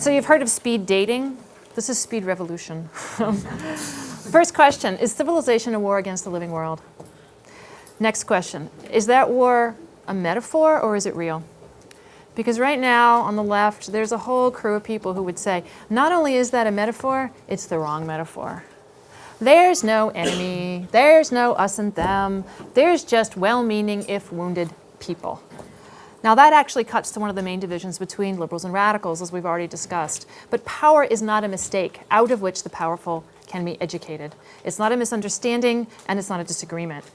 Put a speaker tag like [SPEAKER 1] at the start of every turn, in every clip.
[SPEAKER 1] So you've heard of speed dating? This is speed revolution. First question, is civilization a war against the living world? Next question, is that war a metaphor or is it real? Because right now on the left, there's a whole crew of people who would say, not only is that a metaphor, it's the wrong metaphor. There's no enemy, there's no us and them, there's just well-meaning if wounded people. Now that actually cuts to one of the main divisions between liberals and radicals, as we've already discussed. But power is not a mistake, out of which the powerful can be educated. It's not a misunderstanding, and it's not a disagreement.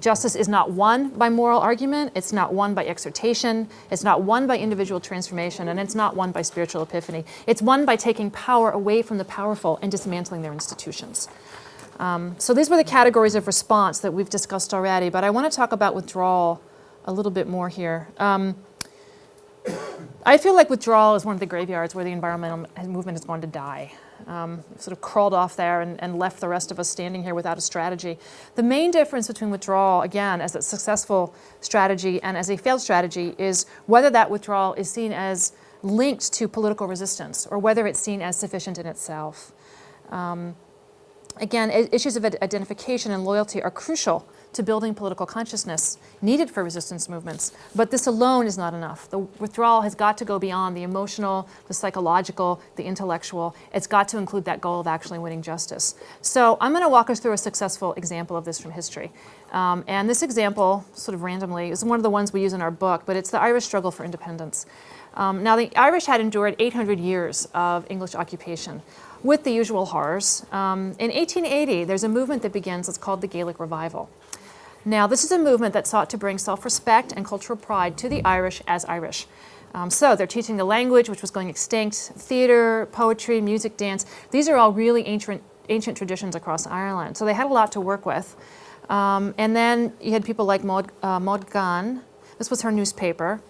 [SPEAKER 1] Justice is not won by moral argument, it's not won by exhortation, it's not won by individual transformation, and it's not won by spiritual epiphany. It's won by taking power away from the powerful and dismantling their institutions. Um, so these were the categories of response that we've discussed already, but I want to talk about withdrawal a little bit more here. Um, I feel like withdrawal is one of the graveyards where the environmental movement is going to die. Um, sort of crawled off there and, and, left the rest of us standing here without a strategy. The main difference between withdrawal, again, as a successful strategy and as a failed strategy is whether that withdrawal is seen as linked to political resistance or whether it's seen as sufficient in itself. Um, again, issues of identification and loyalty are crucial to building political consciousness needed for resistance movements. But this alone is not enough. The withdrawal has got to go beyond the emotional, the psychological, the intellectual. It's got to include that goal of actually winning justice. So I'm going to walk us through a successful example of this from history. Um, and this example, sort of randomly, is one of the ones we use in our book, but it's the Irish struggle for independence. Um, now, the Irish had endured 800 years of English occupation with the usual horrors. Um, in 1880, there's a movement that begins, it's called the Gaelic Revival. Now, this is a movement that sought to bring self-respect and cultural pride to the Irish as Irish. Um, so they're teaching the language, which was going extinct, theater, poetry, music, dance. These are all really ancient, ancient traditions across Ireland. So they had a lot to work with. Um, and then you had people like Maud, uh, Maud. This was her newspaper.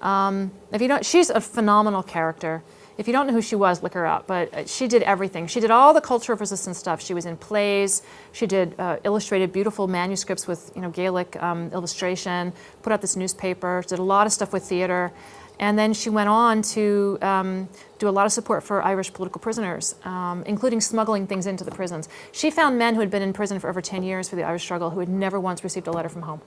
[SPEAKER 1] Um, if you don't, she's a phenomenal character. If you don't know who she was, look her up. But uh, she did everything. She did all the culture of resistance stuff. She was in plays. She did uh, illustrated beautiful manuscripts with you know Gaelic um, illustration. Put out this newspaper. Did a lot of stuff with theater. And then she went on to um, do a lot of support for Irish political prisoners, um, including smuggling things into the prisons. She found men who had been in prison for over 10 years for the Irish struggle who had never once received a letter from home.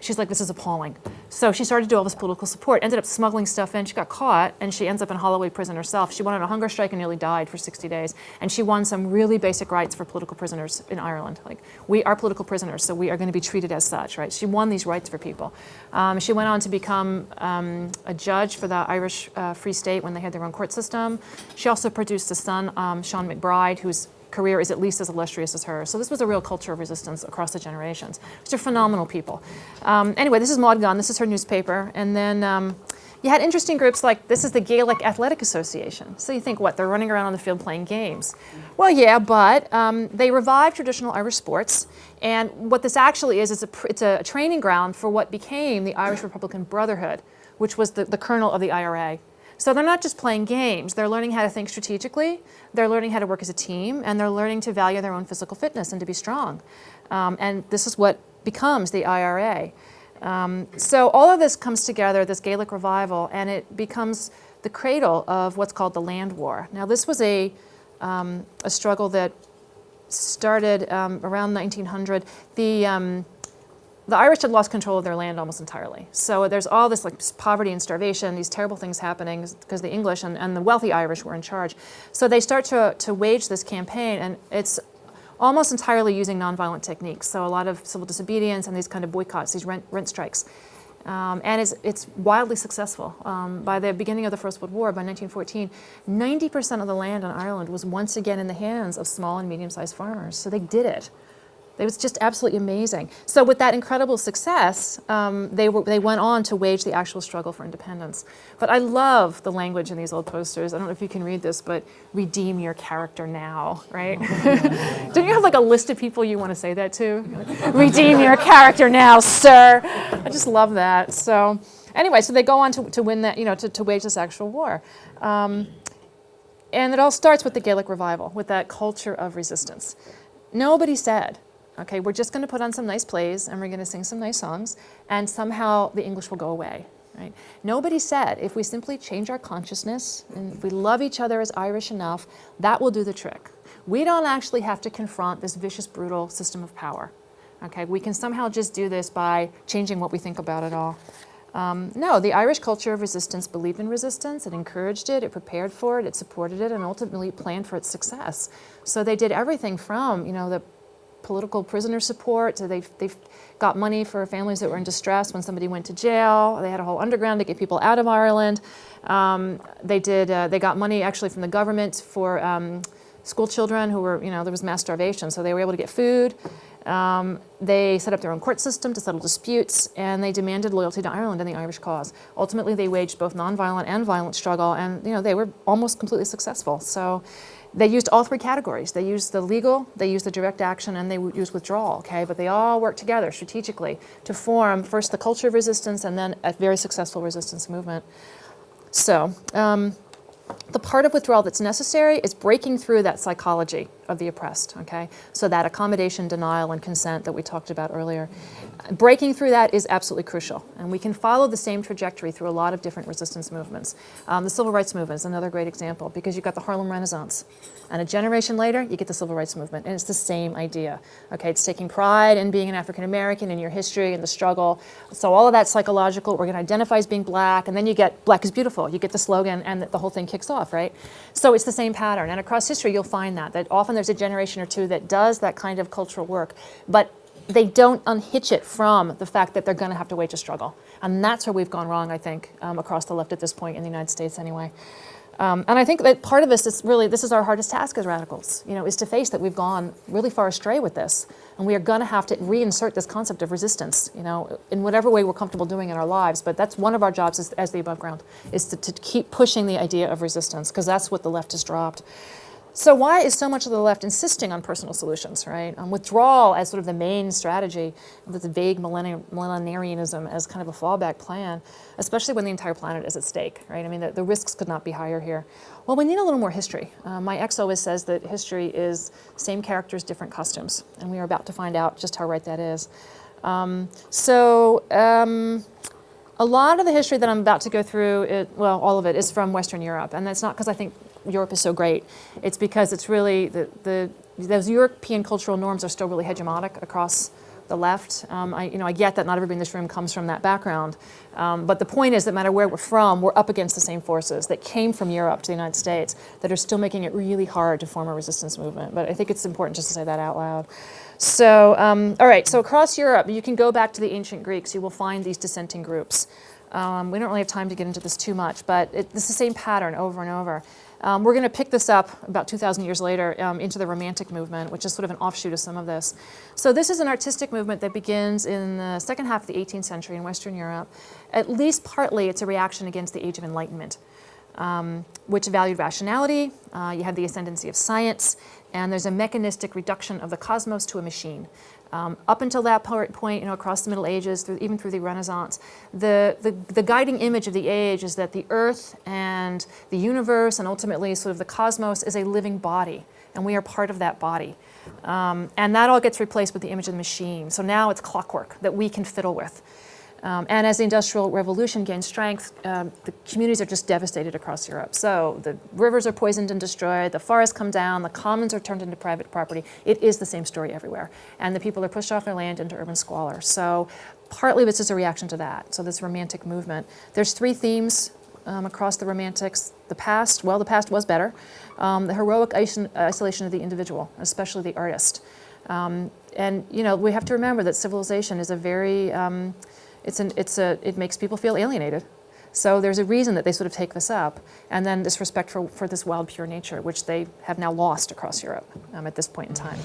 [SPEAKER 1] She's like, this is appalling. So she started to do all this political support, ended up smuggling stuff in. She got caught, and she ends up in Holloway prison herself. She went on a hunger strike and nearly died for 60 days. And she won some really basic rights for political prisoners in Ireland. Like, we are political prisoners, so we are going to be treated as such, right? She won these rights for people. Um, she went on to become um, a judge for the Irish uh, Free State when they had their own court system. She also produced a son, um, Sean MacBride, who's career is at least as illustrious as hers. So this was a real culture of resistance across the generations. These are phenomenal people. Um, anyway, this is Maud Gonne. This is her newspaper. And then um, you had interesting groups like, this is the Gaelic Athletic Association. So you think, what, they're running around on the field playing games. Well, yeah, but um, they revived traditional Irish sports. And what this actually is, it's a, it's a training ground for what became the Irish Republican Brotherhood, which was the, the kernel of the IRA. So they're not just playing games, they're learning how to think strategically, they're learning how to work as a team, and they're learning to value their own physical fitness and to be strong. Um, and this is what becomes the IRA. Um, so all of this comes together, this Gaelic revival, and it becomes the cradle of what's called the land war. Now this was a, um, a struggle that started um, around 1900. The, um, the Irish had lost control of their land almost entirely. So there's all this like poverty and starvation, these terrible things happening because the English and, and the wealthy Irish were in charge. So they start to, to wage this campaign and it's almost entirely using nonviolent techniques. So a lot of civil disobedience and these kind of boycotts, these rent, rent strikes. Um, and it's, it's, wildly successful. Um, by the beginning of the First World War, by 1914, 90% of the land in Ireland was once again in the hands of small and medium-sized farmers. So they did it. It was just absolutely amazing. So with that incredible success, um, they, were, they went on to wage the actual struggle for independence. But I love the language in these old posters. I don't know if you can read this, but redeem your character now, right? don't you have like a list of people you want to say that to? redeem your character now, sir. I just love that. So anyway, so they go on to, to win that, you know, to, to wage this actual war. Um, and it all starts with the Gaelic revival, with that culture of resistance. Nobody said, okay, we're just going to put on some nice plays and we're going to sing some nice songs and somehow the English will go away. Right? Nobody said if we simply change our consciousness and if we love each other as Irish enough, that will do the trick. We don't actually have to confront this vicious, brutal system of power. Okay, we can somehow just do this by changing what we think about it all. Um, no, the Irish culture of resistance believed in resistance, it encouraged it, it prepared for it, it supported it, and ultimately planned for its success. So they did everything from, you know, the political prisoner support, so they've, they've got money for families that were in distress when somebody went to jail, they had a whole underground to get people out of Ireland. Um, they did, uh, they got money actually from the government for um, school children who were, you know, there was mass starvation, so they were able to get food. Um, they set up their own court system to settle disputes, and they demanded loyalty to Ireland and the Irish cause. Ultimately, they waged both nonviolent and violent struggle, and you know they were almost completely successful. So they used all three categories. They used the legal, they used the direct action, and they used withdrawal, okay? But they all worked together strategically to form first the culture of resistance and then a very successful resistance movement. So, um, the part of withdrawal that's necessary is breaking through that psychology of the oppressed, okay? So that accommodation, denial, and consent that we talked about earlier. Breaking through that is absolutely crucial, and we can follow the same trajectory through a lot of different resistance movements. Um, the civil rights movement is another great example because you've got the Harlem Renaissance, and a generation later, you get the civil rights movement, and it's the same idea, okay? It's taking pride in being an African American, in your history, and the struggle. So all of that psychological, we're gonna identify as being black, and then you get black is beautiful. You get the slogan, and the whole thing kicks off, right? So it's the same pattern, and across history, you'll find that, that often there's a generation or two that does that kind of cultural work, but they don't unhitch it from the fact that they're going to have to wage a struggle. And that's where we've gone wrong, I think, um, across the left at this point in the United States anyway. Um, and I think that part of this is really, this is our hardest task as radicals, you know, is to face that we've gone really far astray with this. And we are going to have to reinsert this concept of resistance, you know, in whatever way we're comfortable doing in our lives. But that's one of our jobs as, as the above ground, is to, to keep pushing the idea of resistance, because that's what the left has dropped. So why is so much of the left insisting on personal solutions, right? Um, withdrawal as sort of the main strategy, with the vague millenarianism as kind of a fallback plan, especially when the entire planet is at stake, right? I mean, the, the risks could not be higher here. Well, we need a little more history. Uh, my ex always says that history is same characters, different costumes, and we are about to find out just how right that is. Um, so, um, a lot of the history that I'm about to go through, it, well, all of it is from Western Europe, and that's not because I think Europe is so great. It's because it's really, the, the, those European cultural norms are still really hegemonic across the left. Um, I, you know, I get that not everybody in this room comes from that background. Um, but the point is that no matter where we're from, we're up against the same forces that came from Europe to the United States that are still making it really hard to form a resistance movement. But I think it's important just to say that out loud. So, um, all right, so across Europe, you can go back to the ancient Greeks. You will find these dissenting groups. Um, we don't really have time to get into this too much, but it, it's the same pattern over and over. Um, we're going to pick this up about 2,000 years later um, into the Romantic movement, which is sort of an offshoot of some of this. So this is an artistic movement that begins in the second half of the 18th century in Western Europe. At least partly it's a reaction against the Age of Enlightenment, um, which valued rationality, uh, you have the ascendancy of science, and there's a mechanistic reduction of the cosmos to a machine. Um, up until that point, you know, across the Middle Ages, through, even through the Renaissance, the, the, the, guiding image of the age is that the earth and the universe and ultimately sort of the cosmos is a living body, and we are part of that body. Um, and that all gets replaced with the image of the machine. So now it's clockwork that we can fiddle with. Um, and as the Industrial Revolution gained strength, um, the communities are just devastated across Europe. So the rivers are poisoned and destroyed, the forests come down, the commons are turned into private property. It is the same story everywhere. And the people are pushed off their land into urban squalor. So partly this is a reaction to that, so this romantic movement. There's three themes um, across the romantics. The past, well, the past was better. Um, the heroic isolation of the individual, especially the artist. Um, and, you know, we have to remember that civilization is a very um, it's an, it's a, it makes people feel alienated. So there's a reason that they sort of take this up. And then this respect for, for this wild, pure nature, which they have now lost across Europe um, at this point in time.